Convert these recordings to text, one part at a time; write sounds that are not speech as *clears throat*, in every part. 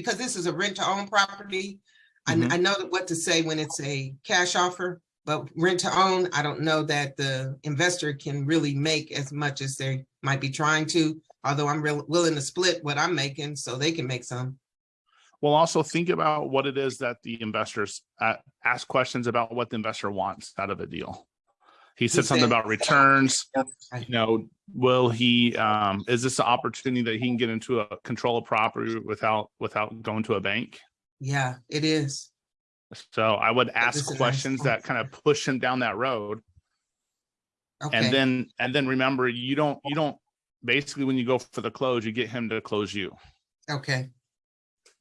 because this is a rent to own property. I, Mhm. I know what to say when it's a cash offer, but rent to own, I don't know that the investor can really make as much as they might be trying to. Although I'm real willing to split what I'm making so they can make some. Well, also think about what it is that the investors uh, ask questions about what the investor wants out of a deal. He said something said- about returns, Right. you know, will he, um, is this an opportunity that he can get into a control of property without, without going to a bank? Yeah, it is. So I would ask is nice. questions that kind of push him down that road. Okay, And then, and then remember, you don't, you don't, basically when you go for the close, you get him to close you. okay.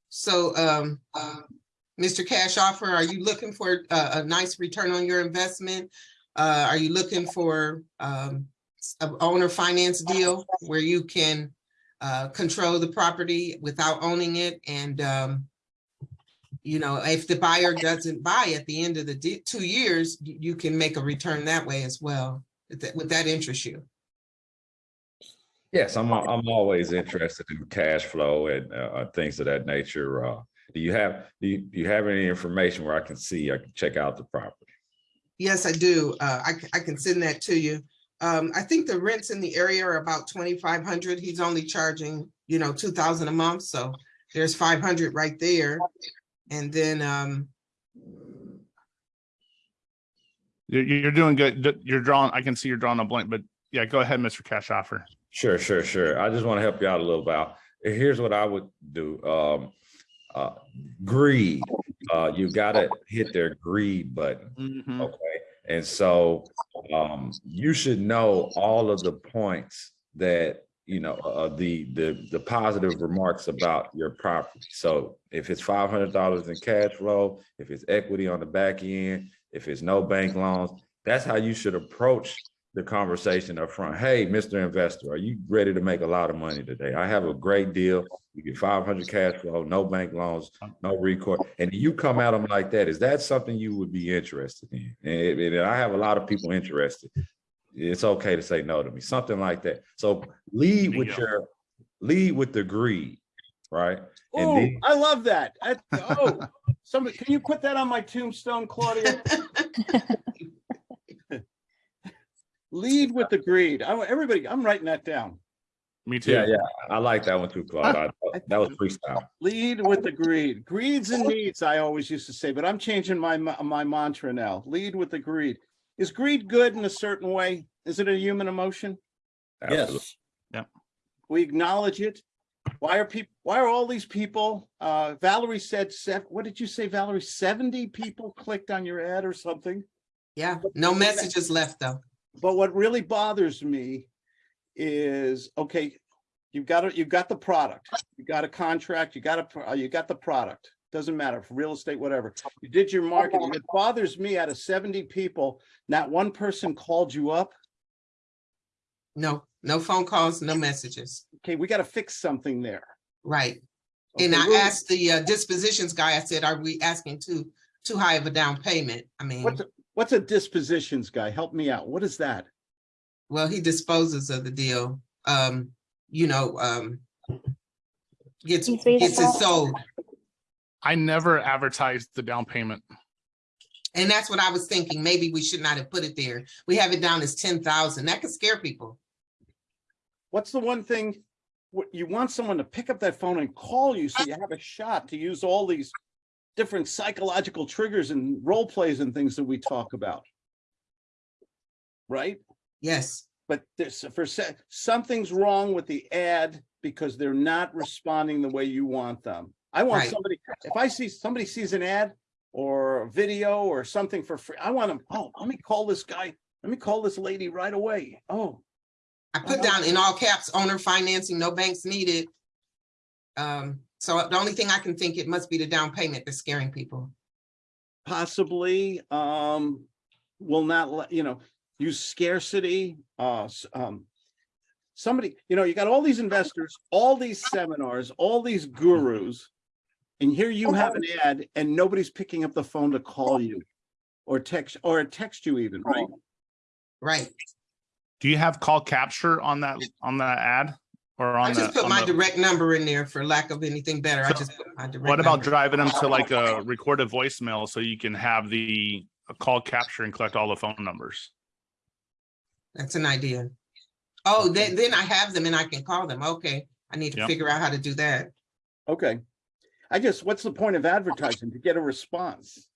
So, um, uh, Mr. Cash Offer, are you looking for a, a nice return on your investment? Uh, are you looking for, um, a owner finance deal where you can, uh, control the property without owning it and, um, you know, if the buyer doesn't buy at the end of the two years, you, can make a return that way as well. Would that, interest you? Yes, I'm, I'm always interested in cash flow and uh, things of that nature. Uh, do you have, do you, do you have any information where I can see, I can check out the property? Yes, I do. Uh, I, c- I can send that to you. Um, I think the rents in the area are about twenty-five hundred. He's only charging, you know, two thousand a month, so there's five hundred right there. And then, um, You're, you're doing good. You're drawing, I can see you're drawing a blank, but yeah, go ahead, Mr. Cash Offer. Sure, sure, sure. I just want to help you out a little bit. Here's what I would do. Um, uh, greed, uh, you gotta hit their greed button. Mhm. Okay, and so um, you should know all of the points that you know uh, the the the positive remarks about your property. So if it's five hundred dollars in cash flow, if it's equity on the back end, if it's no bank loans, that's how you should approach the conversation up front. Hey, Mr. Investor, are you ready to make a lot of money today? I have a great deal. You get 500 cash flow, no bank loans, no recourse. And you come at them like that. Is that something you would be interested in? And, and I have a lot of people interested. It's okay to say no to me, something like that. So lead with Bingo. your, lead with the greed, right? And Oh, then- I love that. I- Oh, *laughs* somebody, can you put that on my tombstone, Claudia? *laughs* Lead with the greed. I everybody, I'm writing that down. Me too. Yeah, yeah, I like that one too, Claude. I- That was freestyle. Lead with the greed. Greeds and needs, I always used to say, but I'm changing my, my mantra now. Lead with the greed. Is greed good in a certain way? Is it a human emotion? Absolutely. Yes. Yeah. We acknowledge it. Why are people, why are all these people, uh, Valerie said, sev- what did you say, Valerie? Seventy people clicked on your ad or something? yeah, no messages left though. But what really bothers me is, okay, you've got it, you've got the product, you got a contract, you got a, uh, you got the product. Doesn't matter, real estate, whatever. You did your marketing. It bothers me out of seventy people, not one person called you up. No, no phone calls, no messages. Okay, we gotta fix something there. Right. And I asked the uh, dispositions guy, I said, are we asking too, too high of a down payment? I mean, What's, a- what's a dispositions guy? Help me out. What is that? well, he disposes of the deal. Um, you know, um, gets, He's gets it sold. I never advertised the down payment. And that's what I was thinking. Maybe we should not have put it there. We have it down as ten thousand. That could scare people. What's the one thing? You want someone to pick up that phone and call you so you have a shot to use all these different psychological triggers and role plays and things that we talk about. Right? Yes, But there's, for, something's wrong with the ad because they're not responding the way you want them. I want Right. somebody, if I see, somebody sees an ad or a video or something for free, I want them, oh, let me call this guy, let me call this lady right away. Oh, I put down in all caps, owner financing, no banks needed. Um, so the only thing I can think it must be the down payment that's scaring people. possibly, um, will not let, you know, use scarcity, uh, um, somebody, you know, you got all these investors, all these seminars, all these gurus, and here you have an ad and nobody's picking up the phone to call you or text, or text you even, right? Right. Do you have call capture on that, on that ad? Or I just the, put my the- direct number in there for lack of anything better. I just put my direct. what about number. driving them to like a recorded voicemail so you can have the a call capture and collect all the phone numbers? That's an idea. Oh, then, then I have them and I can call them. Okay, I need to Yep. figure out how to do that. Okay. I just, what's the point of advertising? To get a response?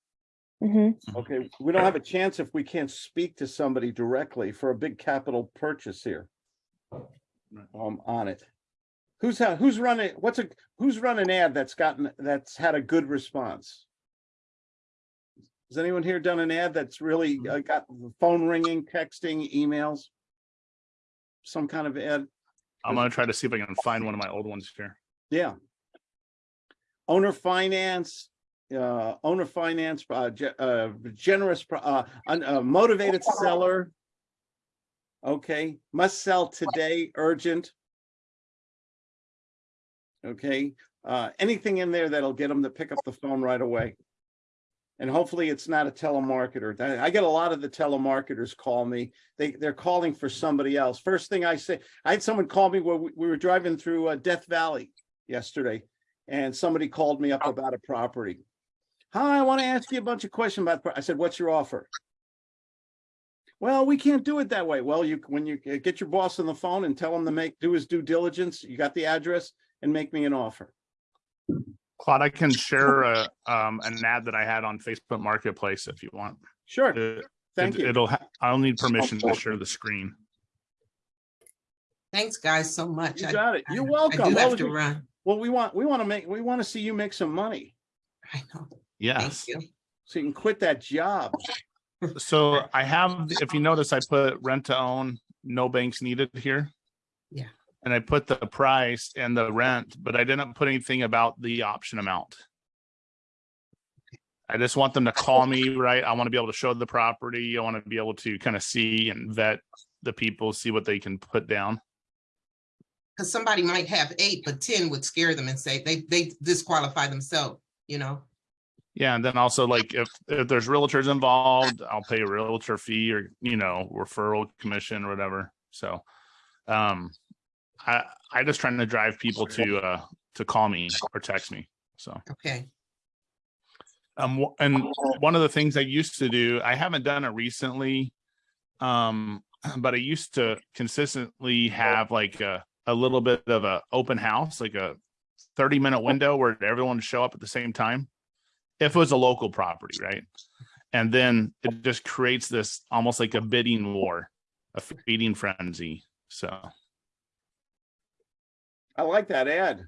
Mhm. Okay, we don't have a chance if we can't speak to somebody directly for a big capital purchase here. Um, on it. Who's, who's running, what's a, who's run an ad that's gotten, that's had a good response? Has anyone here done an ad that's really uh, got the phone ringing, texting, emails? Some kind of ad? I'm gonna try to see if I can find one of my old ones here. Yeah. Owner finance, uh, owner finance, uh, uh, generous, uh, uh, motivated seller. Okay, must sell today, urgent. Okay, uh, anything in there that'll get them to pick up the phone right away. And hopefully it's not a telemarketer. I get a lot of the telemarketers call me. They, they're calling for somebody else. First thing I say, I had someone call me where we we were driving through uh, Death Valley yesterday, and somebody called me up about a property. Hi, I want to ask you a bunch of questions about, I said, what's your offer? Well, we can't do it that way. Well, you, when you uh, get your boss on the phone and tell him to make, do his due diligence, you got the address and make me an offer. Claude, I can share a, um, an ad that I had on Facebook Marketplace if you want. Sure, It- thank it- you. It'll, ha- I'll need permission to share the screen. Thanks, guys, so much. You I- got it. You're I welcome. do What have to your- run. Well, we want, we want to make, we want to see you make some money I know. Thank Yes. you. so you can quit that job. So I have, if you notice, I put rent to own, no banks needed here. Yeah. And I put the price and the rent, but I didn't put anything about the option amount. I just want them to call me, right? I want to be able to show the property. I want to be able to kind of see and vet the people, see what they can put down. Cause somebody might have eight, but ten would scare them and say they, they disqualify themselves, you know? Yeah, and then also like if if there's realtors involved, I'll pay a realtor fee or, you know, referral commission or whatever. So um I I just trying to drive people to uh to call me or text me. So Okay, um and one of the things I used to do, I haven't done it recently. Um *clears throat* but I used to consistently have like a a little bit of a open house, like a 30 minute window where everyone would show up at the same time. If it was a local property, right? And then it just creates this almost like a bidding war, a feeding frenzy. So I like that ad.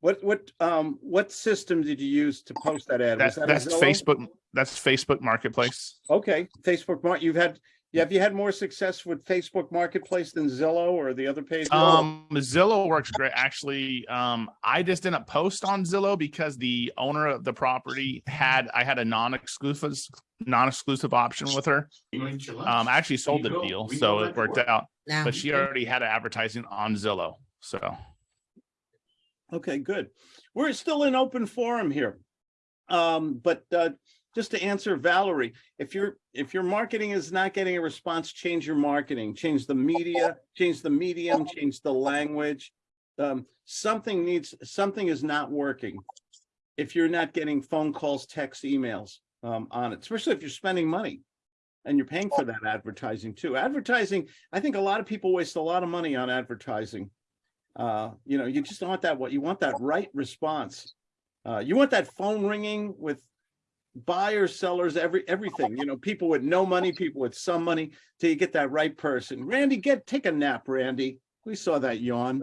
What, what, um, what system did you use to post that ad? Was that, that that's Facebook, that's Facebook Marketplace. Okay, Facebook, you've had, yeah, have you had more success with Facebook Marketplace than Zillow or the other page? Um, Zillow works great. Actually, um, I just didn't post on Zillow because the owner of the property had, I had a non-exclusive, non-exclusive option with her. Um, I actually sold the deal, so it worked out, but she already had advertising on Zillow. So, Okay, good. We're still in open forum here. Um, but, uh, just to answer Valerie, if your, if your marketing is not getting a response, change your marketing, change the media, change the medium, change the language. Um, something needs, something is not working. If you're not getting phone calls, texts, emails, um, on it, especially if you're spending money. And you're paying for that advertising too. Advertising, I think a lot of people waste a lot of money on advertising. Uh, you know, you just want that, what, you want that right response. Uh, you want that phone ringing with buyers, sellers, every, everything, you know, people with no money, people with some money, till you get that right person. Randy, get, take a nap, Randy. We saw that yawn.